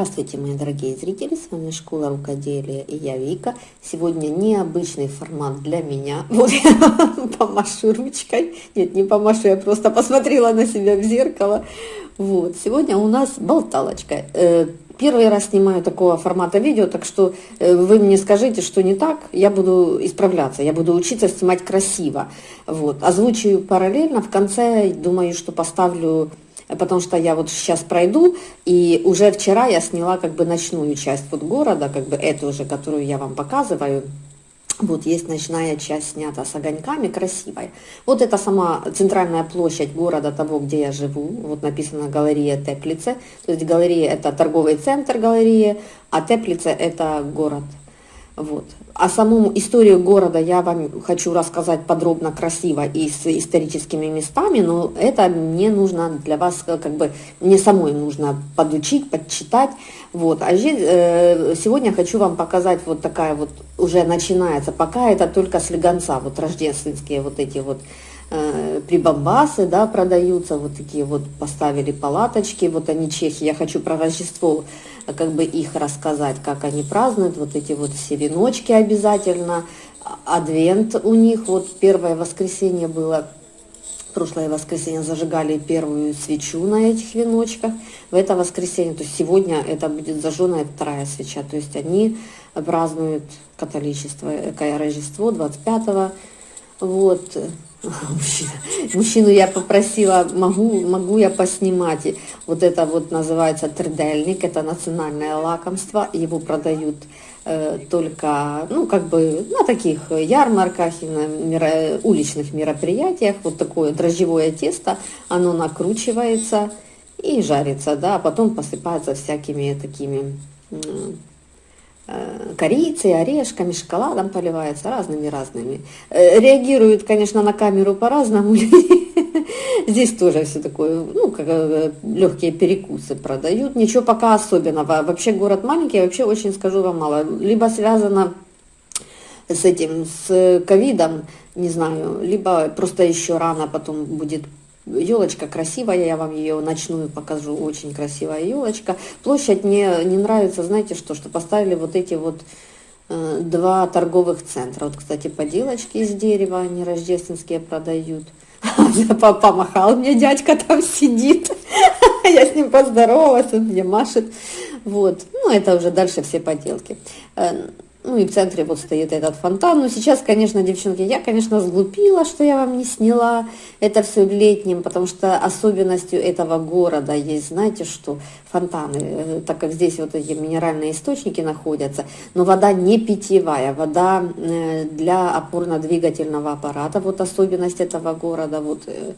Здравствуйте, мои дорогие зрители, с вами Школа Рукоделия и я Вика. Сегодня необычный формат для меня. Вот я помашу ручкой. Нет, не помашу, я просто посмотрела на себя в зеркало. Вот, сегодня у нас болталочка. Э, первый раз снимаю такого формата видео, так что э, вы мне скажите, что не так, я буду исправляться, я буду учиться снимать красиво. Вот, озвучиваю параллельно, в конце думаю, что поставлю потому что я вот сейчас пройду, и уже вчера я сняла как бы ночную часть вот города, как бы эту уже, которую я вам показываю, вот есть ночная часть снята с огоньками, красивая. Вот это сама центральная площадь города того, где я живу. Вот написано галерея Теплице. То есть галерея это торговый центр галереи, а Теплице это город. Вот. А саму историю города я вам хочу рассказать подробно, красиво и с историческими местами, но это мне нужно для вас, как бы, мне самой нужно подучить, подчитать. Вот. А здесь, э, сегодня хочу вам показать вот такая вот, уже начинается, пока это только слегонца, вот рождественские вот эти вот э, прибамбасы, да, продаются, вот такие вот поставили палаточки, вот они чехи, я хочу про Рождество как бы их рассказать, как они празднуют, вот эти вот все веночки обязательно, адвент у них, вот первое воскресенье было, прошлое воскресенье зажигали первую свечу на этих веночках, в это воскресенье, то есть сегодня это будет зажженная вторая свеча, то есть они празднуют католичество, какое Рождество 25 вот, Мужчина. Мужчину я попросила, могу, могу я поснимать. Вот это вот называется тридельник, это национальное лакомство. Его продают э, только, ну, как бы на таких ярмарках и на меро, уличных мероприятиях. Вот такое дрожжевое тесто, оно накручивается и жарится, да, а потом посыпается всякими такими Э, корицей, орешками, шоколадом поливается, разными-разными. Э, реагируют, конечно, на камеру по-разному. Здесь тоже все такое, ну, как э, легкие перекусы продают. Ничего пока особенного. Вообще город маленький, вообще очень, скажу вам, мало. Либо связано с этим, с ковидом, не знаю, либо просто еще рано потом будет Елочка красивая, я вам ее ночную покажу, очень красивая елочка. Площадь мне не нравится, знаете что, что поставили вот эти вот э, два торговых центра. Вот, кстати, поделочки из дерева, они рождественские продают. Помахал мне дядька там сидит, я с ним поздоровалась, он мне машет. Вот, ну это уже дальше все поделки. Ну и в центре вот стоит этот фонтан. Но сейчас, конечно, девчонки, я, конечно, сглупила, что я вам не сняла это все летним, потому что особенностью этого города есть, знаете что, фонтаны, э, так как здесь вот эти минеральные источники находятся, но вода не питьевая, вода э, для опорно-двигательного аппарата, вот особенность этого города, вот э,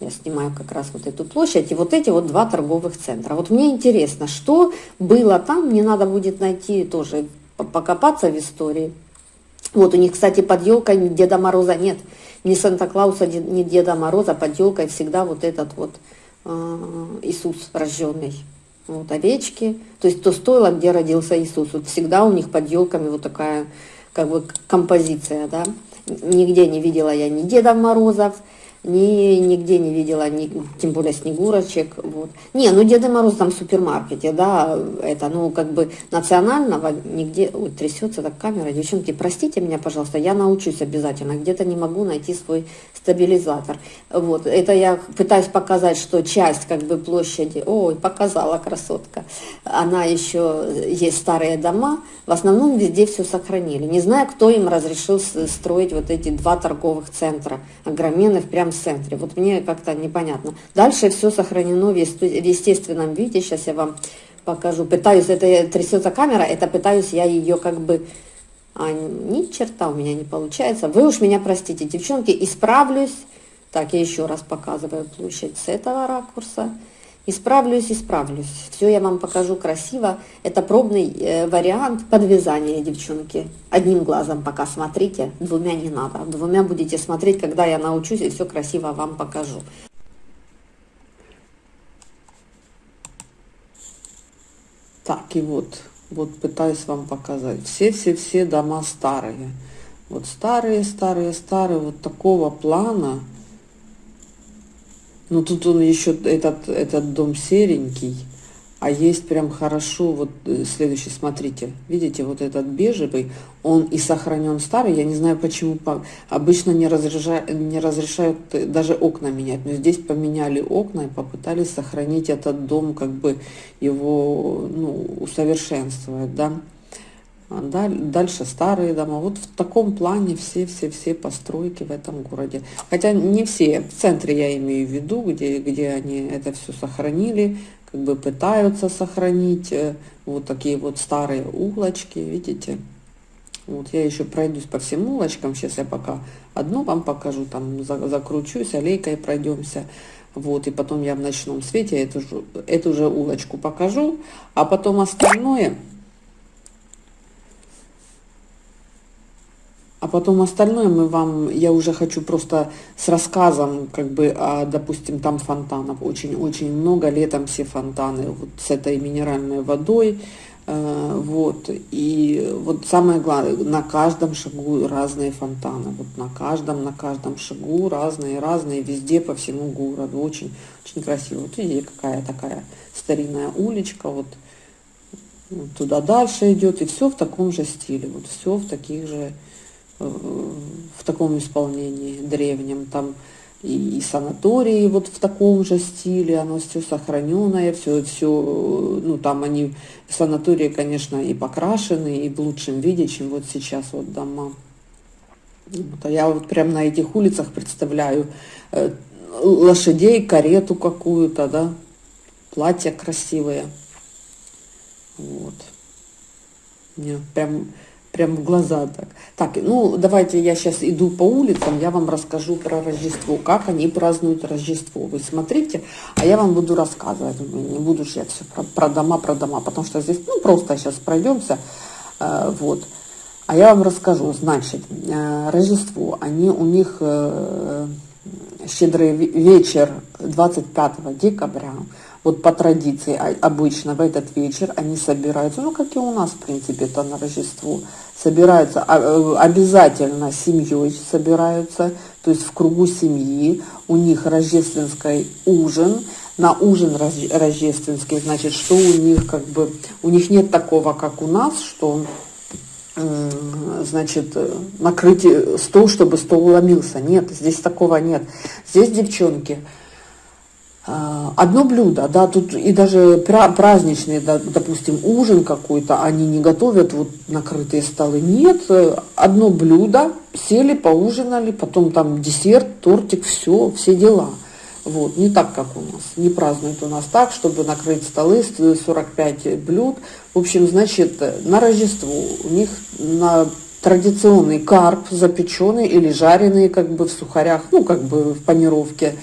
я снимаю как раз вот эту площадь, и вот эти вот два торговых центра. Вот мне интересно, что было там, мне надо будет найти тоже покопаться в истории. Вот у них, кстати, под елкой Деда Мороза нет. Ни Санта-Клауса, ни Деда Мороза, под елкой всегда вот этот вот э, Иисус рожденный. Вот овечки. То есть то стоило, где родился Иисус. Вот всегда у них под елками вот такая как бы композиция, да. Нигде не видела я ни Деда Морозов, ни, нигде не видела, ни, тем более снегурочек. Вот. Не, ну Деда Мороз там в супермаркете, да, это, ну, как бы национального нигде, ой, трясется так камера, девчонки, простите меня, пожалуйста, я научусь обязательно, где-то не могу найти свой стабилизатор. Вот, это я пытаюсь показать, что часть, как бы, площади, ой, показала красотка, она еще, есть старые дома, в основном везде все сохранили. Не знаю, кто им разрешил строить вот эти два торговых центра, огроменных, прям центре. Вот мне как-то непонятно. Дальше все сохранено в естественном виде. Сейчас я вам покажу. Пытаюсь, это трясется камера, это пытаюсь я ее как бы... А, ни черта у меня не получается. Вы уж меня простите, девчонки, исправлюсь. Так, я еще раз показываю площадь с этого ракурса. Исправлюсь, исправлюсь. Все я вам покажу красиво. Это пробный э, вариант подвязания, девчонки. Одним глазом пока смотрите, двумя не надо. Двумя будете смотреть, когда я научусь и все красиво вам покажу. Так, и вот, вот пытаюсь вам показать. Все-все-все дома старые. Вот старые, старые, старые, вот такого плана – ну тут он еще, этот, этот дом серенький, а есть прям хорошо, вот э, следующий, смотрите, видите, вот этот бежевый, он и сохранен старый, я не знаю почему, обычно не разрешают, не разрешают даже окна менять, но здесь поменяли окна и попытались сохранить этот дом, как бы его, ну, усовершенствовать, да. А дальше старые дома. Вот в таком плане все-все-все постройки в этом городе. Хотя не все. В центре я имею в виду, где, где они это все сохранили, как бы пытаются сохранить. Э, вот такие вот старые углочки, видите. Вот я еще пройдусь по всем улочкам. Сейчас я пока одну вам покажу, там закручусь, аллейкой пройдемся. Вот, и потом я в ночном свете эту же, эту же улочку покажу, а потом остальное А потом остальное мы вам, я уже хочу просто с рассказом, как бы, о, допустим, там фонтанов. Очень-очень много, летом все фонтаны, вот с этой минеральной водой, э, вот, и вот самое главное, на каждом шагу разные фонтаны, вот на каждом, на каждом шагу разные, разные, везде по всему городу, очень, очень красиво. Вот видите, какая такая старинная уличка, вот туда дальше идет, и все в таком же стиле, вот все в таких же в таком исполнении древнем, там и, и санатории вот в таком же стиле, оно все сохраненное, все, все, ну там они, санатории, конечно, и покрашены, и в лучшем виде, чем вот сейчас вот дома. Вот, а я вот прям на этих улицах представляю э, лошадей, карету какую-то, да, платья красивые. Вот. Мне прям прям в глаза так. Так, ну давайте я сейчас иду по улицам, я вам расскажу про Рождество, как они празднуют Рождество. Вы смотрите, а я вам буду рассказывать. Не буду же я все про, про дома, про дома, потому что здесь, ну просто сейчас пройдемся, э, вот. А я вам расскажу, значит, э, Рождество, они у них э, щедрый вечер 25 декабря, вот по традиции а, обычно в этот вечер они собираются, ну как и у нас в принципе это на Рождество, собираются а, э, обязательно семьей собираются, то есть в кругу семьи, у них рождественский ужин, на ужин рождественский, значит, что у них как бы, у них нет такого, как у нас, что значит, накрыть стол, чтобы стол уломился. Нет, здесь такого нет. Здесь девчонки одно блюдо, да, тут и даже праздничный, допустим, ужин какой-то, они не готовят вот накрытые столы, нет, одно блюдо, сели, поужинали, потом там десерт, тортик, все, все дела. Вот, не так, как у нас, не празднуют у нас так, чтобы накрыть столы, 45 блюд. В общем, значит, на Рождество у них на традиционный карп запеченный или жареный как бы в сухарях, ну как бы в панировке,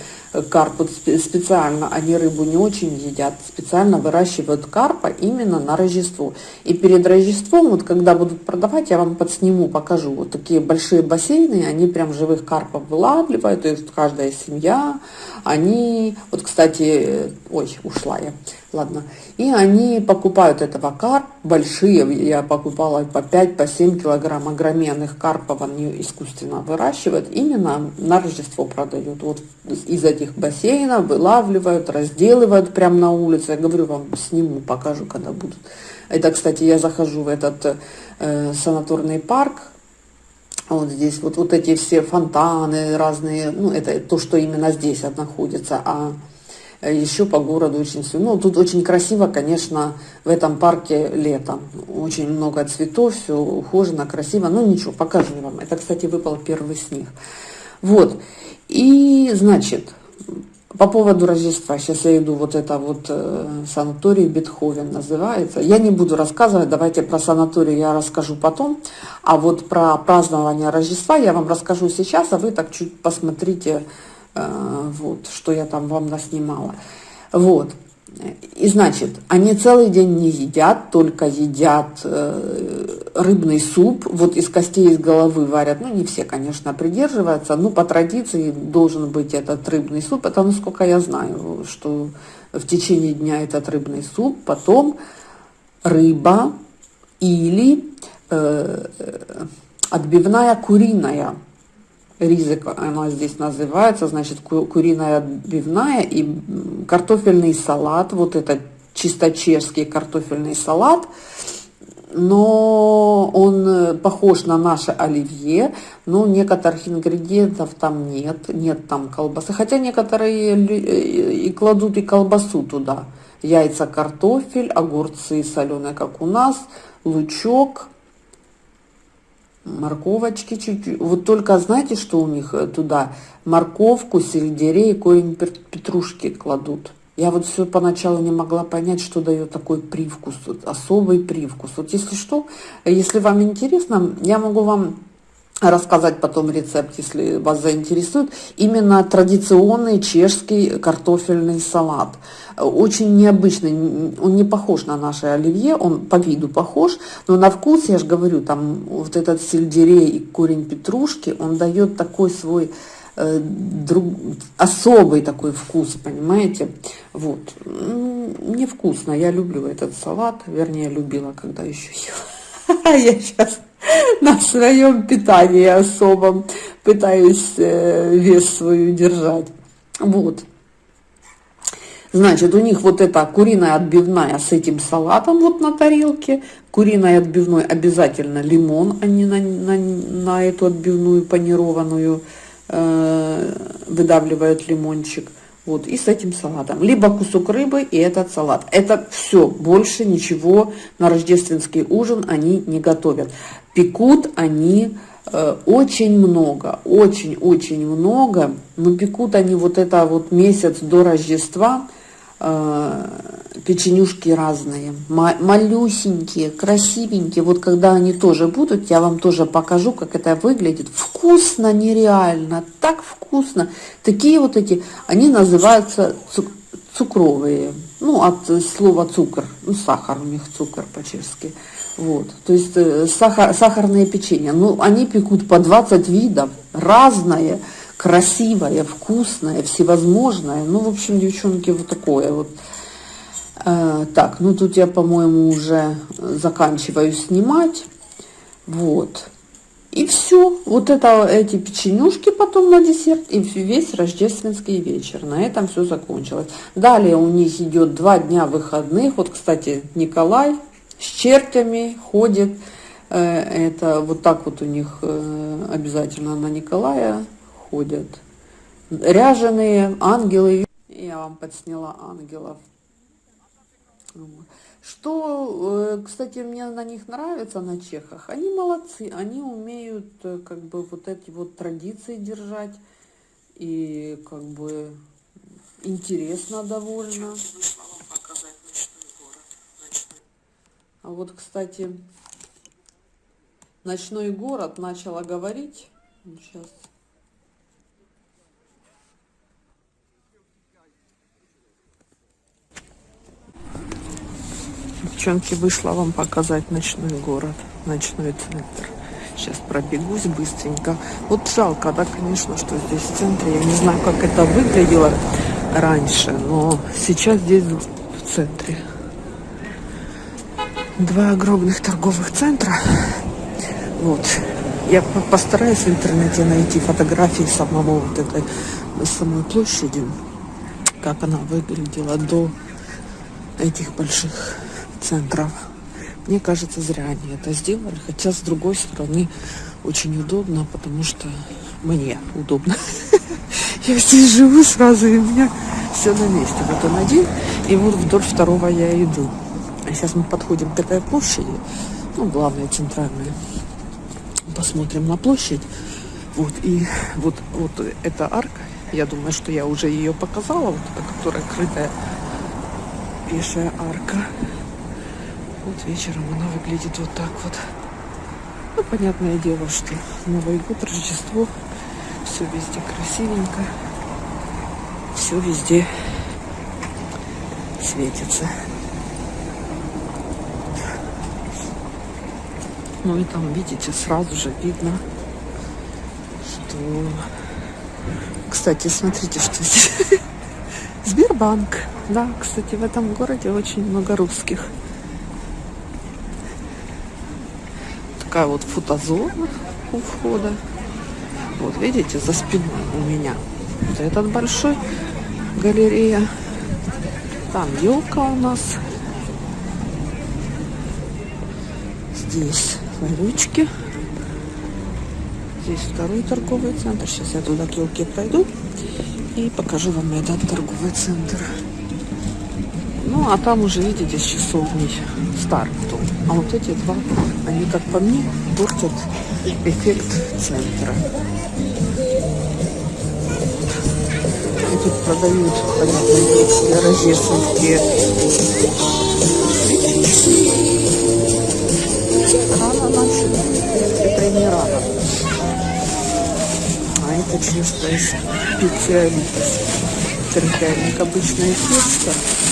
карп специально, они рыбу не очень едят, специально выращивают карпа именно на Рождество. И перед Рождеством, вот когда будут продавать, я вам подсниму, покажу. Вот такие большие бассейны, они прям живых карпов вылавливают, то есть каждая семья, они, вот кстати, ой, ушла я, ладно, и они покупают этого карп, большие, я покупала по 5, по 7 килограмм огроменных карпов, они искусственно выращивают, именно на Рождество продают. Вот из этих бассейнов, вылавливают, разделывают прямо на улице. Я говорю вам, сниму, покажу, когда будут. Это, кстати, я захожу в этот э, санаторный парк, вот здесь вот, вот эти все фонтаны разные, ну, это то, что именно здесь находится, а еще по городу очень все. Ну, тут очень красиво, конечно, в этом парке летом. Очень много цветов, все ухожено, красиво. Ну, ничего, покажу вам. Это, кстати, выпал первый снег. Вот. И, значит, по поводу Рождества, сейчас я иду, вот это вот э, санаторий Бетховен называется. Я не буду рассказывать, давайте про санаторий я расскажу потом. А вот про празднование Рождества я вам расскажу сейчас, а вы так чуть посмотрите, э, вот, что я там вам наснимала. Вот. И значит, они целый день не едят, только едят э, рыбный суп, вот из костей, из головы варят, ну не все, конечно, придерживаются, но по традиции должен быть этот рыбный суп, это насколько я знаю, что в течение дня этот рыбный суп, потом рыба или э, отбивная куриная, ризик она здесь называется, значит, куриная отбивная и картофельный салат, вот это чисто чешский картофельный салат но он э, похож на наше оливье, но некоторых ингредиентов там нет, нет там колбасы, хотя некоторые э, и кладут и колбасу туда, яйца, картофель, огурцы соленые, как у нас, лучок, морковочки чуть-чуть. Вот только знаете, что у них э, туда? Морковку, сельдерей, корень петрушки кладут. Я вот все поначалу не могла понять, что дает такой привкус, вот, особый привкус. Вот если что, если вам интересно, я могу вам рассказать потом рецепт, если вас заинтересует. Именно традиционный чешский картофельный салат. Очень необычный, он не похож на наше оливье, он по виду похож, но на вкус, я же говорю, там вот этот сельдерей и корень петрушки, он дает такой свой Э, друг, особый такой вкус, понимаете? Вот. Мне вкусно, я люблю этот салат, вернее, любила, когда еще ела. Я сейчас на своем питании особом пытаюсь э, вес свою держать. Вот. Значит, у них вот эта куриная отбивная с этим салатом вот на тарелке. Куриной отбивной обязательно лимон, а не на, на, на эту отбивную панированную Э, выдавливают лимончик. Вот, и с этим салатом. Либо кусок рыбы и этот салат. Это все, больше ничего на рождественский ужин они не готовят. Пекут они э, очень много, очень-очень много. Но пекут они вот это вот месяц до Рождества – Э, печенюшки разные, малюсенькие, красивенькие. Вот когда они тоже будут, я вам тоже покажу, как это выглядит. Вкусно нереально, так вкусно. Такие вот эти, они называются цукровые. Ну, от слова цукор, ну, сахар у них цукор по-чешски. Вот, то есть э, сахар, сахарные печенья. Ну, они пекут по 20 видов, разные красивое, вкусное, всевозможное. Ну, в общем, девчонки, вот такое вот. Э, так, ну тут я, по-моему, уже заканчиваю снимать. Вот. И все. Вот это эти печенюшки потом на десерт и весь рождественский вечер. На этом все закончилось. Далее у них идет два дня выходных. Вот, кстати, Николай с чертями ходит. Э, это вот так вот у них э, обязательно на Николая ходят. Ряженые ангелы. Я вам подсняла ангелов. Что, э, кстати, мне на них нравится, на чехах, они молодцы, они умеют э, как бы вот эти вот традиции держать, и как бы интересно довольно. А вот, кстати, ночной город начала говорить, сейчас Девчонки, вышла вам показать ночной город, ночной центр. Сейчас пробегусь быстренько. Вот жалко, да, конечно, что здесь в центре. Я не знаю, как это выглядело раньше, но сейчас здесь в центре. Два огромных торговых центра. Вот. Я постараюсь в интернете найти фотографии самого вот этой самой площади, как она выглядела до этих больших центров. Мне кажется, зря они это сделали. Хотя, с другой стороны, очень удобно, потому что мне удобно. Я здесь живу сразу, и у меня все на месте. Вот он один, и вот вдоль второго я иду. А сейчас мы подходим к этой площади, ну, главная, центральная. Посмотрим на площадь. Вот, и вот, вот эта арка, я думаю, что я уже ее показала, вот эта, которая крытая пешая арка. Вот вечером она выглядит вот так вот. Ну, понятное дело, что Новый год, Рождество, все везде красивенько, все везде светится. Ну и там, видите, сразу же видно, что... Кстати, смотрите, что здесь. Сбербанк. Да, кстати, в этом городе очень много русских. такая вот фотозона у входа. Вот видите, за спиной у меня. Вот этот большой галерея. Там елка у нас. Здесь ларючки. Здесь второй торговый центр. Сейчас я туда к елке пройду и покажу вам этот торговый центр. Ну, а там уже, видите, с часовней Старктон. А вот эти два, они, как по мне, портят эффект центра. И тут продают, понятно, рождественские Рано начали, это не рано. А это чисто специалист. Трехярник обычное тесто. Э,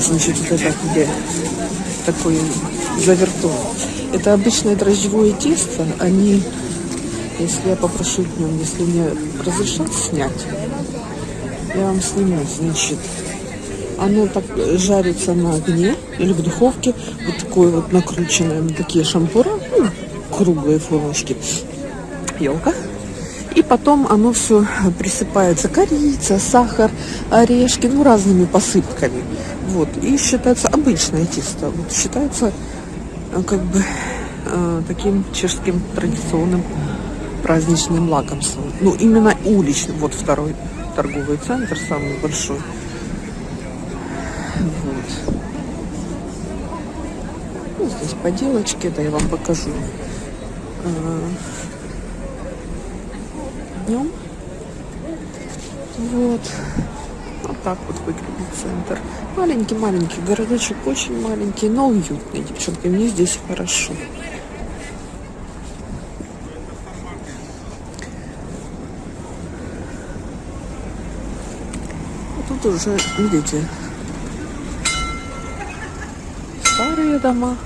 значит, вот это где такой завертон. Это обычное дрожжевое тесто. Они, если я попрошу днем, если мне разрешат снять, я вам сниму, значит, оно так жарится на огне или в духовке, вот такое вот накрученное на такие шампура, ну, круглые формочки, елка. И потом оно все присыпается корица, сахар, орешки, ну разными посыпками. Вот. И считается обычное тесто. Вот считается э, как бы э, таким чешским традиционным праздничным лакомством. Ну, именно уличным. Вот второй торговый центр, самый большой. Вот. Ну, здесь поделочки, это я вам покажу. Днем. Вот. Вот так вот выглядит центр. Маленький-маленький городочек, очень маленький, но уютный, девчонки. Мне здесь хорошо. Тут уже, видите, старые дома.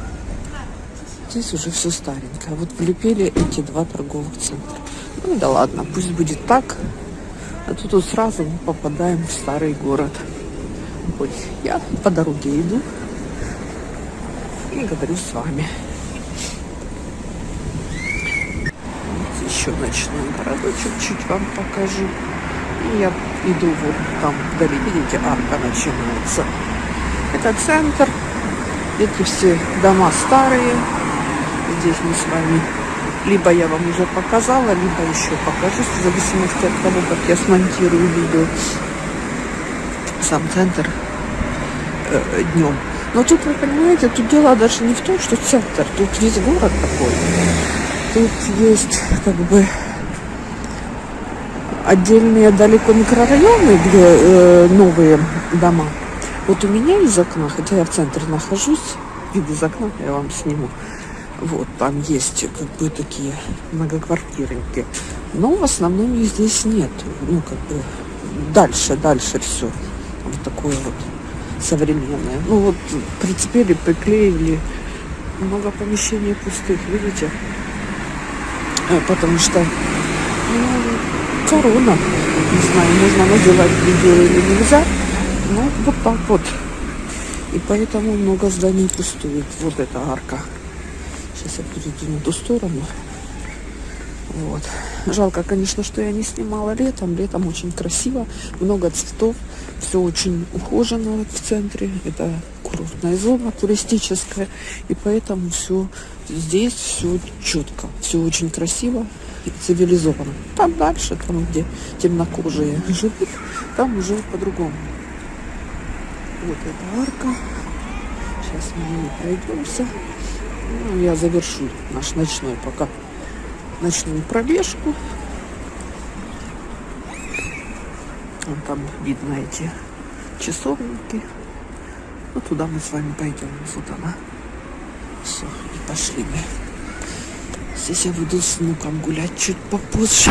Здесь уже все старенькое. Вот влепили эти два торговых центра. Ну да ладно, пусть будет так. А тут вот сразу мы попадаем в старый город. Вот я по дороге иду и говорю с вами. Еще ночной городочек чуть вам покажу. И я иду вот там вдали, видите, арка начинается. Это центр. Эти все дома старые. Здесь мы с вами либо я вам уже показала, либо еще покажу, в зависимости от того, как я смонтирую видео. Сам центр э, днем. Но тут, вы понимаете, тут дело даже не в том, что центр, тут весь город такой. Тут есть как бы отдельные далеко микрорайоны, где э, новые дома. Вот у меня из окна, хотя я в центре нахожусь, вид из окна я вам сниму. Вот, там есть как бы такие многоквартирники. Но в основном их здесь нет. Ну, как бы дальше, дальше все. Вот такое вот современное. Ну вот прицепили, приклеили. Много помещений пустых, видите? Э, потому что ну, корона. Не знаю, нужно называть видео или нельзя. Но вот так вот. И поэтому много зданий пустует. Вот эта арка. Сейчас я перейду на ту сторону. Вот. Жалко, конечно, что я не снимала летом. Летом очень красиво, много цветов, все очень ухожено в центре. Это курортная зона туристическая, и поэтому все здесь все четко, все очень красиво и цивилизованно. Там дальше, там где темнокожие живут, там уже по-другому. Вот эта арка. Сейчас мы пройдемся. Ну, я завершу наш ночной пока ночную пробежку. Вон там видно эти часовники. Ну, туда мы с вами пойдем. Вот она. Все, и пошли мы. Здесь я буду с внуком гулять чуть попозже.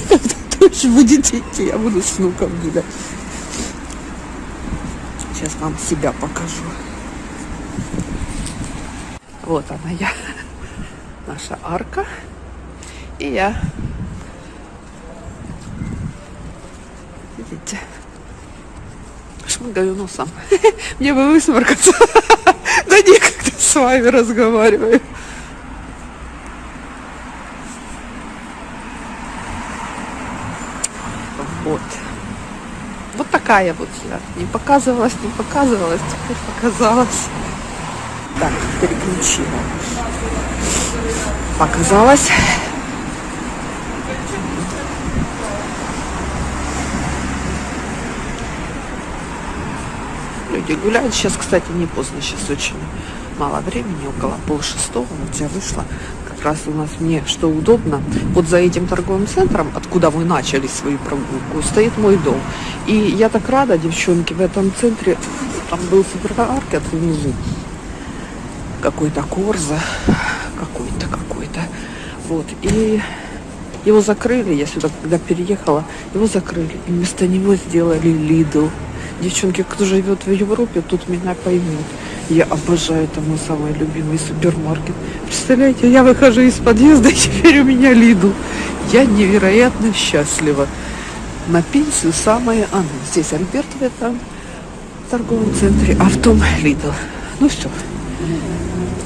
Тоже будете идти, я буду с внуком гулять. Сейчас вам себя покажу. Вот она я. Наша арка. И я. Видите? Шмыгаю носом. Мне бы высморкаться. Да никогда с вами разговариваю. Вот. Вот так такая вот я. Не показывалась, не показывалась, теперь показалась. Так, переключила. Показалась. Люди гуляют. Сейчас, кстати, не поздно, сейчас очень мало времени, около полшестого. Вот я вышла. Как раз у нас мне что удобно. Вот за этим торговым центром, откуда мы начали свою прогулку, стоит мой дом. И я так рада, девчонки, в этом центре, там был супермаркет внизу. Какой-то Корза, какой-то, какой-то. Вот. И его закрыли, я сюда когда переехала, его закрыли. И вместо него сделали Lidl. Девчонки, кто живет в Европе, тут меня поймут. Я обожаю, это мой самый любимый супермаркет. Представляете, я выхожу из подъезда, и теперь у меня Lidl. Я невероятно счастлива. На пенсию самое оно. Здесь Альберт в этом торговом центре, а в том Lidl. Ну все. Thank you.